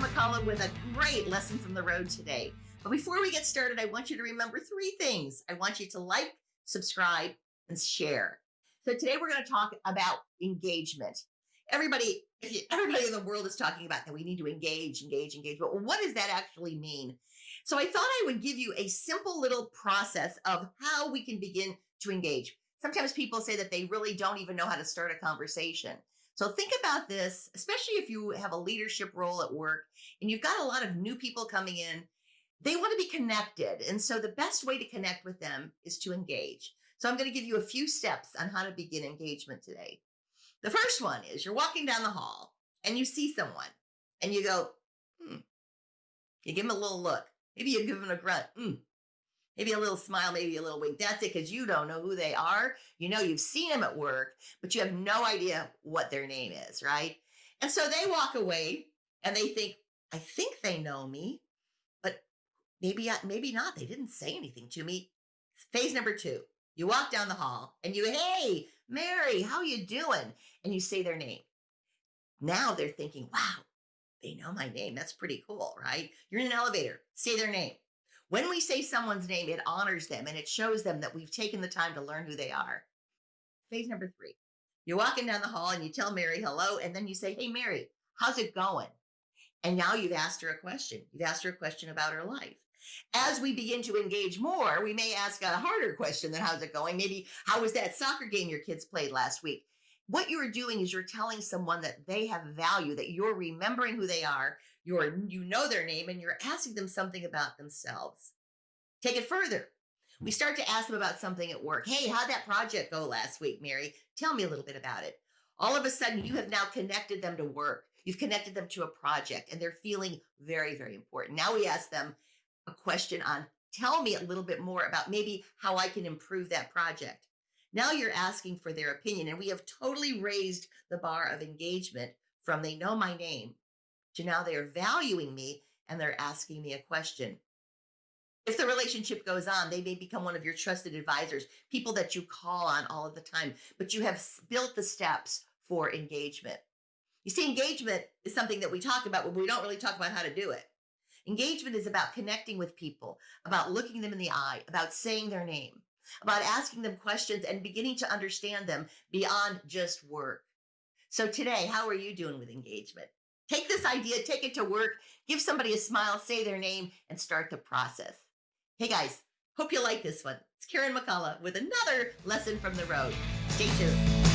McCullough with a great lesson from the road today. But before we get started, I want you to remember three things. I want you to like, subscribe, and share. So today we're going to talk about engagement. Everybody, everybody in the world is talking about that we need to engage, engage, engage. But what does that actually mean? So I thought I would give you a simple little process of how we can begin to engage. Sometimes people say that they really don't even know how to start a conversation. So think about this, especially if you have a leadership role at work and you've got a lot of new people coming in. They want to be connected. And so the best way to connect with them is to engage. So I'm going to give you a few steps on how to begin engagement today. The first one is you're walking down the hall and you see someone and you go, hmm. You give them a little look. Maybe you give them a grunt. Hmm maybe a little smile, maybe a little wink. That's it, because you don't know who they are. You know, you've seen them at work, but you have no idea what their name is, right? And so they walk away and they think, I think they know me, but maybe, maybe not. They didn't say anything to me. Phase number two, you walk down the hall and you, hey, Mary, how you doing? And you say their name. Now they're thinking, wow, they know my name. That's pretty cool, right? You're in an elevator, say their name. When we say someone's name, it honors them and it shows them that we've taken the time to learn who they are. Phase number three. You're walking down the hall and you tell Mary hello, and then you say, Hey, Mary, how's it going? And now you've asked her a question. You've asked her a question about her life. As we begin to engage more, we may ask a harder question than how's it going? Maybe, how was that soccer game your kids played last week? What you're doing is you're telling someone that they have value, that you're remembering who they are, you're you know their name and you're asking them something about themselves. Take it further. We start to ask them about something at work. Hey, how'd that project go last week, Mary? Tell me a little bit about it. All of a sudden, you have now connected them to work. You've connected them to a project and they're feeling very, very important. Now we ask them a question on tell me a little bit more about maybe how I can improve that project. Now you're asking for their opinion, and we have totally raised the bar of engagement from they know my name now they are valuing me and they're asking me a question. If the relationship goes on, they may become one of your trusted advisors, people that you call on all of the time, but you have built the steps for engagement. You see, engagement is something that we talk about, but we don't really talk about how to do it. Engagement is about connecting with people, about looking them in the eye, about saying their name, about asking them questions and beginning to understand them beyond just work. So today, how are you doing with engagement? Take this idea, take it to work, give somebody a smile, say their name, and start the process. Hey guys, hope you like this one. It's Karen McCullough with another lesson from the road. Stay tuned.